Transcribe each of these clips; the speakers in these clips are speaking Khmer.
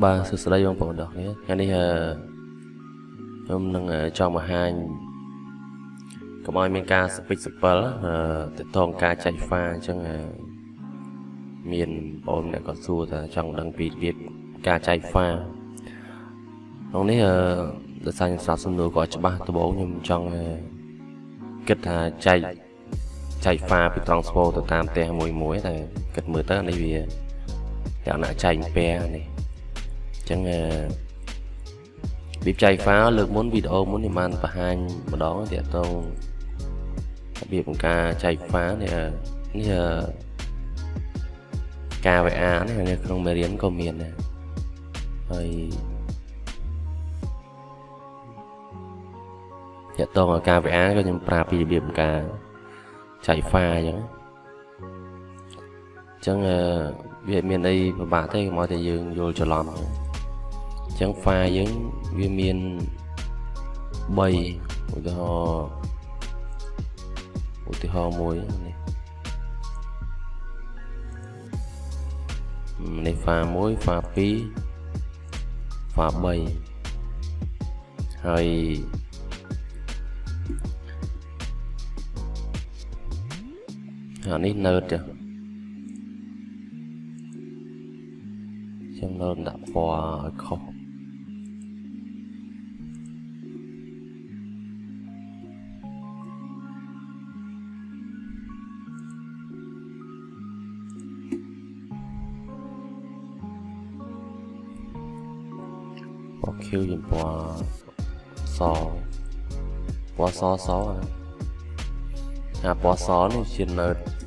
បាទសួស្តីបងប្អូនទាំងគ្នាថ្ងៃនេះខ្ញុំនឹងចង់បង្ហាញកុំឲ្យមានការសពេចសពិលទៅតងការចែកហ្វាអញ្ចឹងមានបងអ្នកក៏សួរថាចង់ដឹងពីរបៀបការចែកហ្វាក្នុងនេះដោយសារខ្ញុំស្ដាប់សំណួរក៏ច្បាស់ដំបូងខ្ញុំចង់គិតថាចែកចែកហ្វាពីត្រង់ស្ពោទៅតាមផ្ទះមួយមួយតែគិតមើលទៅនេះវាយ៉ាងណាចែកពែនេះ ចឹងរបៀបចែក file លើកមុនវីដេអូមុនខ្ញុំបានបង្ហាញម្ដងទាក់ទងរបៀបការចែក file នេះនេះការ VA នេះនៅក្នុងមេរៀនក៏មានដែរហើយទាក់ទងกับការ VA ក៏ខ្ញុំប្រាប់ពីរបៀបការចែក file អញ្ចឹងអញ្ចឹងវាមានអីពិបាកទេកុំឲ្យតែយើងយល់ច្រឡំអញ្ចឹង file យើងវាមាន3ឧទាហរណ៍ឧទាហរណ៍មួយនេះនេះ file 1 file 2 file 3ហើយអានេះ node ចាខ្ញុំនៅដាក់ពណ៌ឲ្យខុស ពណ៌ខៀវជាពណ៌សពណ៌សសអាពណ៌សនេះជានៅធំ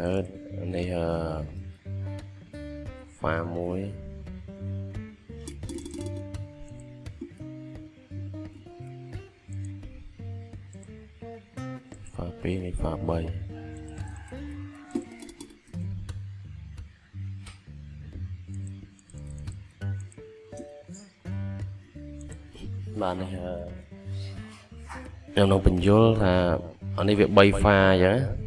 នៅនេះអឺហ្វាមួយហ្វា2នេះហ្វា3បាទនេះខ្ញុំនឹងបញ្យល់ថាអានេះវា3ហ្វាអញ្ចឹង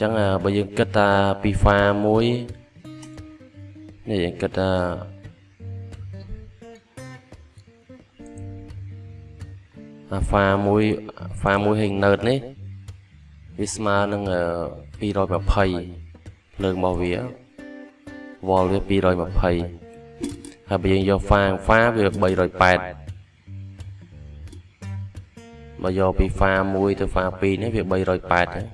ចឹងបើយើងគិតថាពីហ្វាមួយនេះយើងគិតថាអាហ្វាមួយហ្វាមួយហេងណឺតនេះវាស្មើនឹង220ភ្លើងរបស់វាវ៉លវា220ហើយបើយើងយកហ្វាហ្វាវា380បើយកពីហ្វា1ទៅហ្វា2នេះវា380ហ្នឹង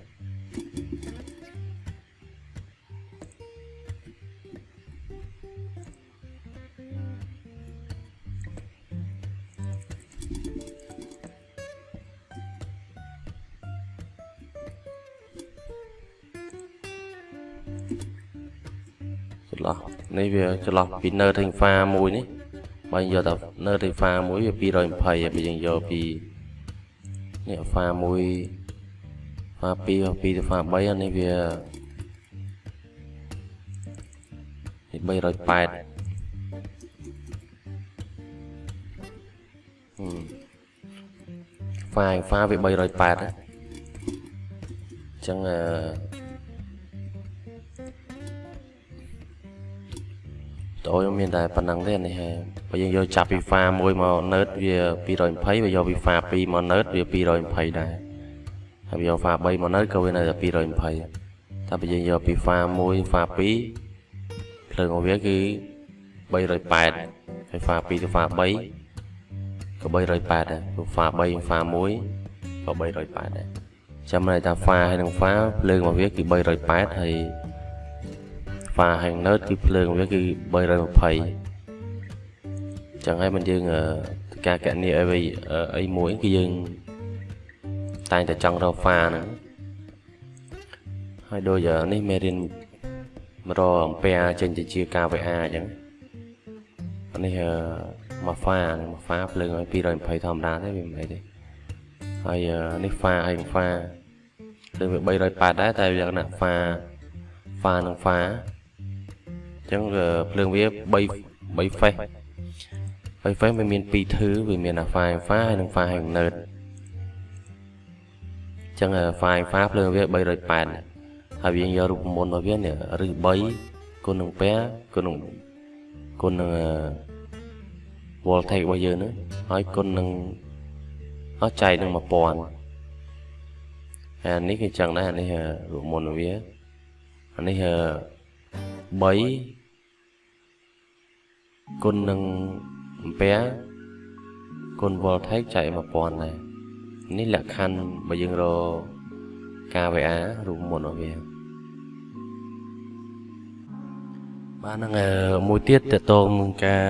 ឆ្លោះនេះវាឆ្លោះពី Nerding Fa មួយនេះបើយកតែ Nerding Fa មួយវា220ហើយបើយើងយកពីនេះ Fa មួយ Fa 2 2ទៅ Fa 3អានេះវានេះ380ហ្វាហ្វាវា380អញ្ចឹងអឺ តូចមានតែប៉ុណ្ណឹងទេនេះហើយបើយើងយកចាប់ពី pha 1មក nerd វា220បើយកពី pha 2មក nerd វា220ដែរហើយបើយក pha 3មក nerd ក៏វានៅតែ220តែបើយើងយកពី pha 1 pha 2ភ្លើងរបស់វាគឺ380ហើយ pha 2ទៅ pha 3ក៏380ដែរព្រោះ pha 3 pha 1ក៏380ដែរចាំន័យថា pha ហើយនឹង pha ភ្លើងរបស់វាគឺ380ហើយ pha ហើយ nerd គឺភ្លើងវាគឺ320ចឹងហើយមិនយើងការកណនីអីអីមួយគឺយើងតែងតែចង់រក pha ហ្នឹងហើយដូចនេះមេរៀនរកអំពែចេញទៅជា KVA អញ្ចឹងនេះមក pha មក pha ភ្លើងឲ្យ220ធម្មតាទេវាមិនអីទេហើយនេះ pha ហើយ pha ភ្លើងវា380ដែរតែលក្ខណៈ pha pha និង pha ចឹងភ្លើងវា3 3 face 3 face វាមាន2ធឺវាមាន alpha alpha ហើយនិង pha ហើយ nerd ចឹង alpha alpha ភ្លើងវា380ហើយយើងយករូបមន្តរបស់វានេះឬ3គុណនឹងពែគុណនឹងគុណនឹង voltage របស់យើងហ្នឹងហើយគុណនឹងអស់ចែកនឹង1000ហើយនេះគឺចឹងដែរនេះរូបមន្តរបស់វាអានេះ3 គុណនឹងអំពែគុណ voltage ចែក1000ដែរនេះលក្ខខណ្ឌបើយើងរក KVA រូបមុនរបស់វាបាទហ្នឹងមួយទៀតតកតងនឹងការ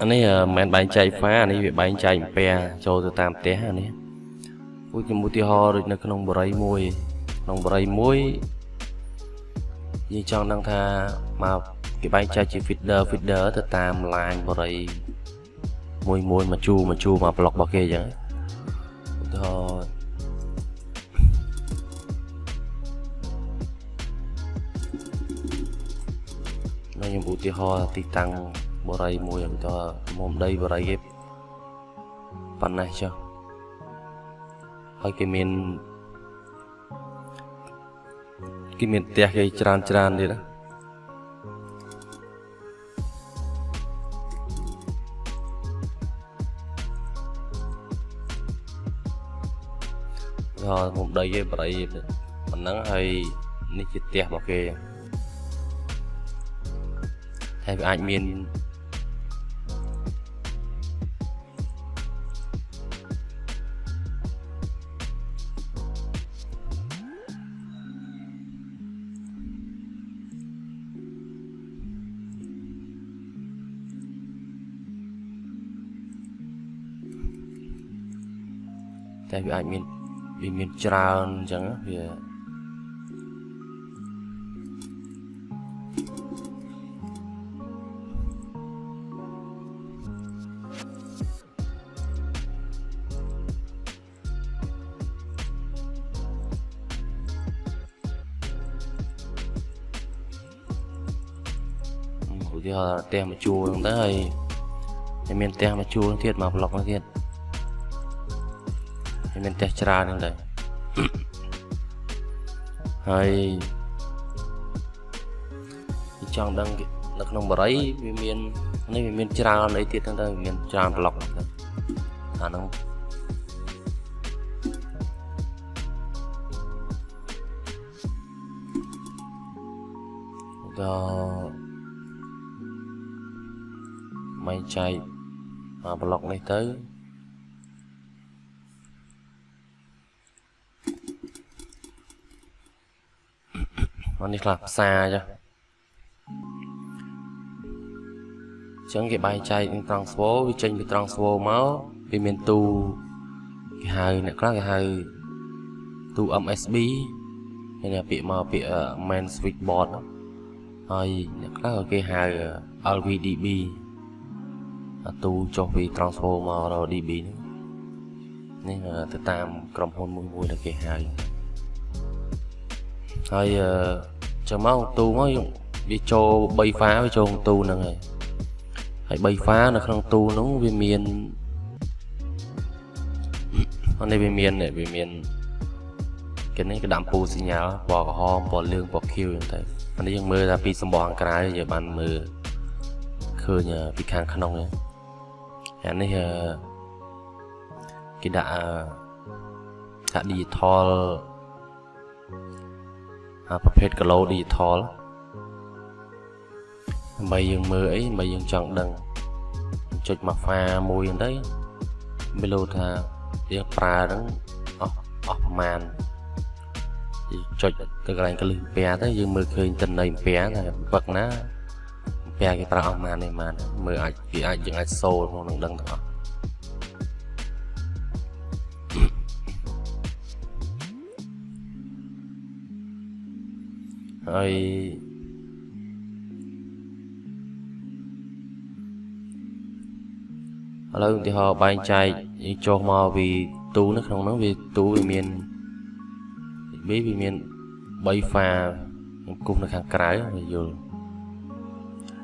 អានេះមិនមែនបែងចែកហ្វាអានេះវាបែងចែកអំពែចូលទៅតាមផ្ទះអានេះឧទាហរណ៍ឧទាហរណ៍ដូចនៅក្នុងបរិយមួយក្នុងបរិយមួយយើងចង់ដឹងថាមក គេបែងចែកជា feeder feeder ទៅតាម line បរិយមួយមួយមកជួមកជួមក block របស់គេអញ្ចឹងឧទាហរណ៍នៅខ្ញុំឧទាហរណ៍ទីតាំងបរិយមួយឧទាហរណ៍មុំដីបរិយគេប៉ុណ្ណេះចុះហើយគេមានគេមានផ្ទះគេច្រើនច្រើនទៀតណា ដល់មុំដីគេបរិយប៉ុណ្ណឹងហើយនេះជាផ្ទះរបស់គេហើយវាអាចមានតែវាអាចមាន វាមានច្រើនអញ្ចឹងវាឧទាហរណ៍ផ្ទះមួយជួរហ្នឹងទៅហើយតែមានផ្ទះមួយជួរទៀតមកប្លុកហ្នឹងទៀត មានផ្ទះច្រើនហ្នឹងដែរហើយចង់ដឹងនៅក្នុងបរិយវាមាននេះវាមានច្រើនអីទៀតហ្នឹងទៅមានច្រើនប្លុកហ្នឹងអាហ្នឹងដល់មិនចែកអាប្លុកនេះទៅ នេះខ្លះផ្សារចឹងចឹងគេបែងចែកនឹង transfer វាចេញពី transfer មកវាមានទូគេហៅអ្នកខ្លះគេហៅទូ MSB ហើយអ្នកពាក្យមកពាក្យ main switchboard ហើយអ្នកខ្លះគេហៅ LVDB អាទូចុះពី transfer មករក DB នេះទៅតាមក្រុមហ៊ុនមួយមួយដែលគេហៅហើយ ចឹងមកទូមកវាចូល3ហ្វាវាចូលទូហ្នឹងហើយហើយ3ហ្វានៅក្នុងទូហ្នឹងវាមាននេះវាមានវាមានគេនេះគេដាក់ពូសញ្ញាពណ៌ក្រហមពណ៌លឿងពណ៌ខៀវហ្នឹងទៅអានេះយើងមើលថាពីសម្បកខាងក្រៅយើងបានមើលឃើញពីខាងក្នុងអានេះគេដាក់ថា digital ប្រភេទ kilo digital ដើម្បីយើងមើលអីដើម្បីយើងចង់ដឹងចុចមកហ្វាមួយហ្នឹងទៅមិនรู้ថាយើងប្រើហ្នឹងអស់អស់ប្រមាណចុចទៅកន្លែងកលឹះពែទៅយើងមើលឃើញតិន័យពែថាពឹកណាពែគេប្រើអស់ប្រមាណនេះប្រមាណមើលអាចគេអាចយើងអាចសូលក្នុងនឹងដឹងទាំងអស់ ហើយឥឡូវឧទាហរណ៍បែងចែកចុះមកពីទូនៅក្នុងហ្នឹងវាទូវាមានវាវាមាន3ហ្វាខ្ញុំគូសនៅខាងក្រៅវាយល់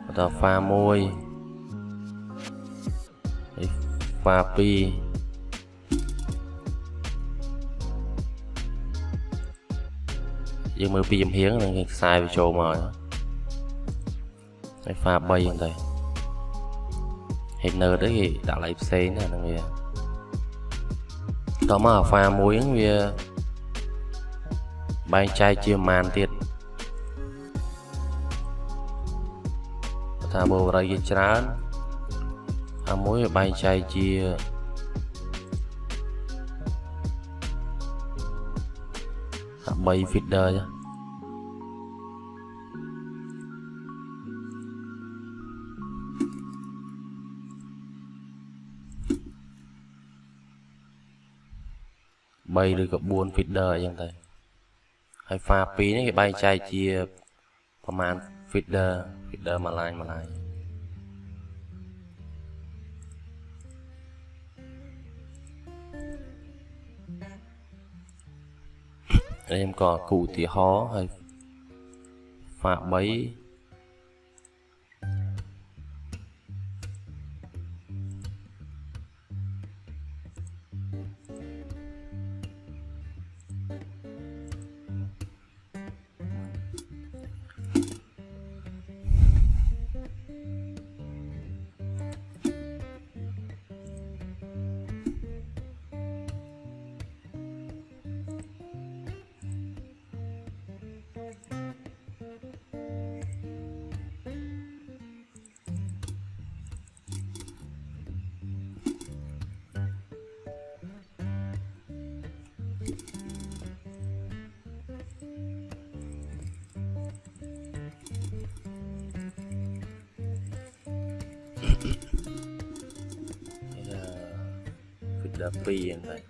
បន្តហ្វា1ហើយហ្វា2 យើងមើលពីចំហៀងនឹងខ្សែវាចូលមកហើយហ្វា3ហ្នឹងទៅ header ទៅគេដាក់ឡៃផ្សេងណាហ្នឹងវាតមកអាហ្វាមួយហ្នឹងវាបែងចែកជាប្រមាណទៀតថាបើបរិយច្រើនអាមួយវាបែងចែកជា 3 feeder ចា3ឬក៏4 feeder អញ្ចឹងទៅហើយ file 2នេះគេបែងចែកជាប្រមាណ feeder feeder មួយ line មួយ line ខ្ញុំ ក៏គូឧទាហរណ៍ហើយ file 312ហ្នឹង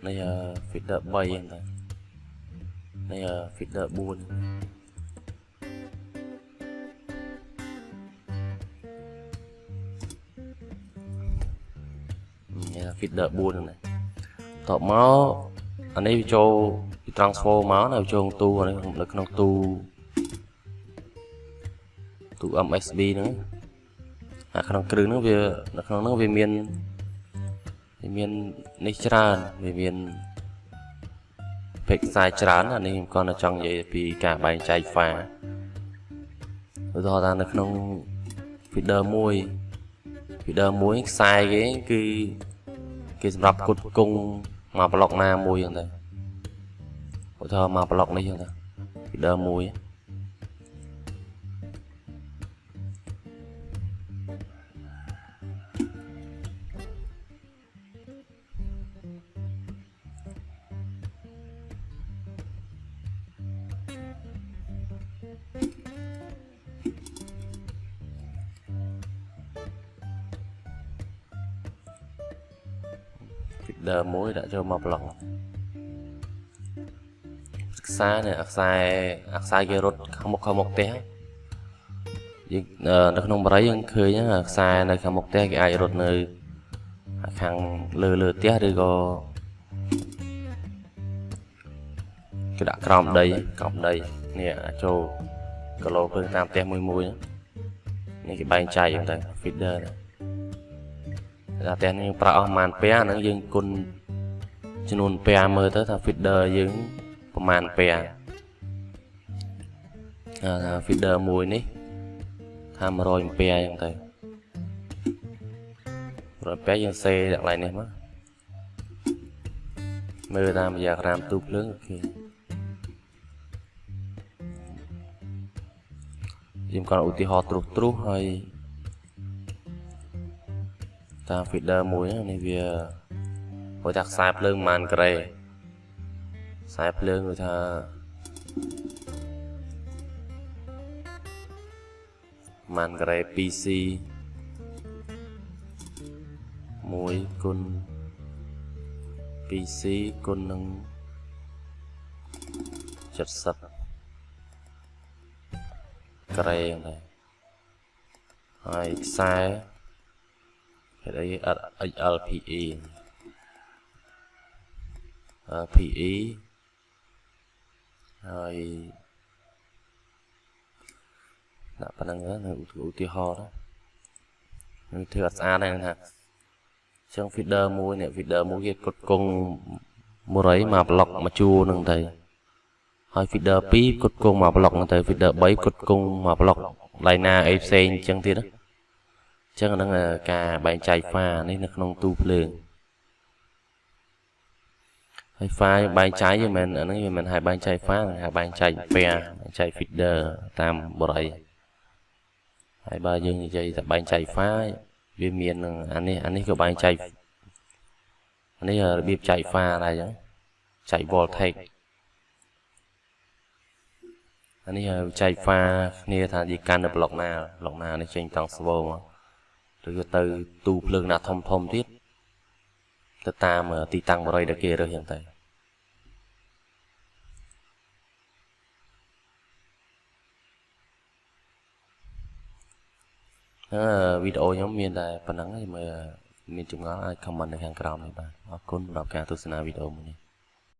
ទៅនេះ feeder 3ហ្នឹងទៅនេះ feeder 4នេះ feeder 4ហ្នឹងតបមកអានេះវាចូលពី transfer មកនៅចូលទូអានេះនៅក្នុងទូ ទូ MSB ហ្នឹងអាក្នុងគ្រឿងហ្នឹងវានៅក្នុងហ្នឹងវាមានវាមាននេះច្រើនវាមានពេកខ្សែច្រើនអានេះខ្ញុំគាត់ចង់និយាយពីការបែងចែក file ឧទាហរណ៍ថានៅក្នុង feeder 1 feeder 1ខ្សែគេគឺគេសម្រាប់គុតគង់មកប្លុកណាមួយហ្នឹងទៅឧទាហរណ៍មកប្លុកនេះហ្នឹងទៅ feeder 1 មួយដាក់ចូលមកប្លុកខ្សែនេះខ្សែខ្សែគេរត់ខាងមុខខាងមុខផ្ទះយើងនៅក្នុងបរិយយើងឃើញខ្សែនៅខាងមុខផ្ទះគេអាចរត់នៅខាងលើលើផ្ទះឬក៏គេដាក់ក្រោមដីក្រោមដីនេះចូលគីឡូភ្លើងតាមផ្ទះមួយមួយនេះគេបែងចែកហ្នឹងទៅ feeder ហ្នឹងតែផ្ទះនេះប្រើអស់ប្រហែលពែហ្នឹងយើងគុណ ចំនួនពែមើលទៅថា feeder យើងប្រមាណពែអា feeder មួយនេះថា100អំពែអញ្ចឹងទៅ100អំពែយើងសេដាក់កន្លែងនេះមកមើលតាមយ៉ាក្រាមទូភ្លើងអូខេយើងគាត់ឧទាហរណ៍ត្រុសត្រុសហើយតាម feeder មួយនេះវា បើថាខ្សែភ្លើងប៉ុន្មានក្រេខ្សែភ្លើងគឺថាប៉ុន្មានក្រេ PC 1គុណ PC គុណនឹង70ក្រេហ្នឹងហើយខ្សែហេតុអី HLPE PE ហើយដាក់ប៉ុណ្្នឹងនៅឧទាហរណ៍នឹងធ្វើអត់ស្អាតហ្នឹងថាចឹង feeder មួយនេះ feeder មួយគេកត់គង់មុរៃមកប្លុកមកជួរហ្នឹងទៅហើយ feeder 2កត់គង់មកប្លុកហ្នឹងទៅ feeder 3កត់គង់មកប្លុកឡៃណាអីផ្សេងអញ្ចឹងទៀតណាអញ្ចឹងហ្នឹងការបែងចែក pha នេះនៅក្នុងទូភ្លើង ហើយ file បែងចែកវាមិនអាហ្នឹងវាមិនហៅបែងចែក file ហៅបែងចែក pair បែងចែក feeder តាមបរិយហើយបើយើងនិយាយថាបែងចែក file វាមាននឹងអានេះអានេះក៏បែងចែកអានេះរបៀបចែក file ដែរអញ្ចឹងចែក voltage អានេះចែក file គ្នាថានិយាយកាន់នៅប្លុកណាប្លុកណានេះចេញតង់ស្វោមកឬក៏ទៅទូភ្លើងណាធំធំទៀត ទៅតាមទីតាំងបរិយដែលគេរើសយ៉ាងទៅអឺវីដេអូខ្ញុំមានតែប៉ុណ្ណឹងហើយមើលមានចម្ងល់អាច comment នៅខាងក្រោមនេះបាទអរគុណសម្រាប់ការទស្សនាវីដេអូមួយនេះ